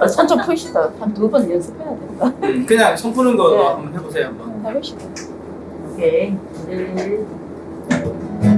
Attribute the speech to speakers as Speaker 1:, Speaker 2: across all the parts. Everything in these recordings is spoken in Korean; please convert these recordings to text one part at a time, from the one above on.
Speaker 1: 어, 손좀 푸시다. 한 두 번 연습해야 된다.
Speaker 2: 그냥 손 푸는 거
Speaker 1: 네.
Speaker 2: 한번 해보세요 한번.
Speaker 1: 해보시다. 오케이. 네.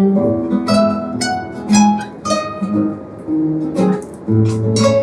Speaker 1: thank you